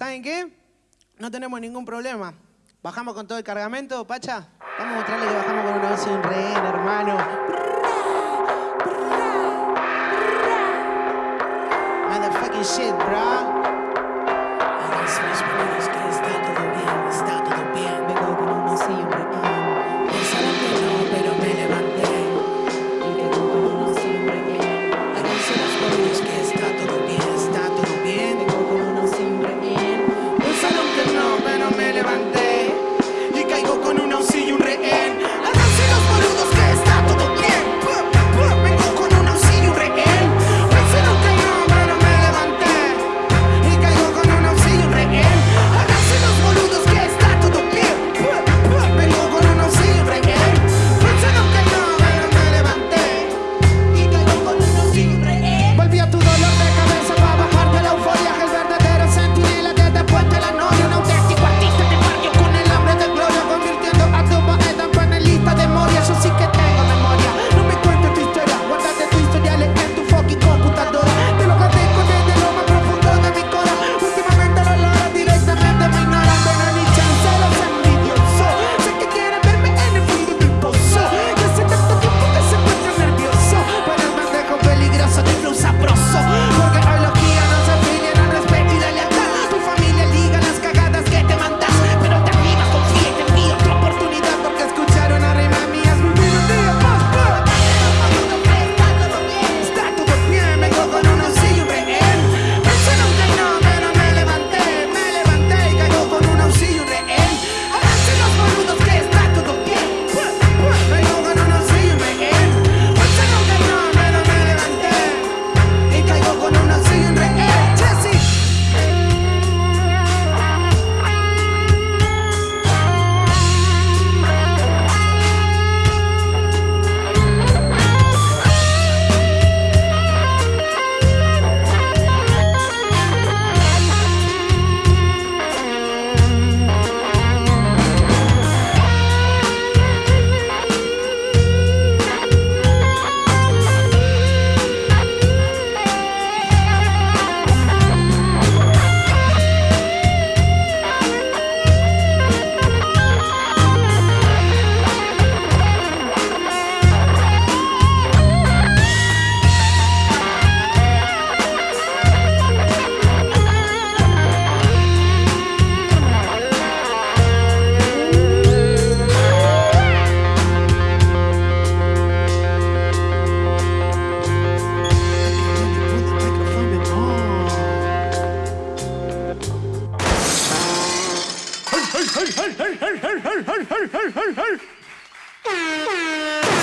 ¿Saben qué? No tenemos ningún problema. Bajamos con todo el cargamento, Pacha. Vamos a mostrarle que bajamos con una voz y un rehén, hermano. Motherfucking shit, bro. Hey, hey, hey, hey, hey, hey, hey, hey, hey, hey, hey.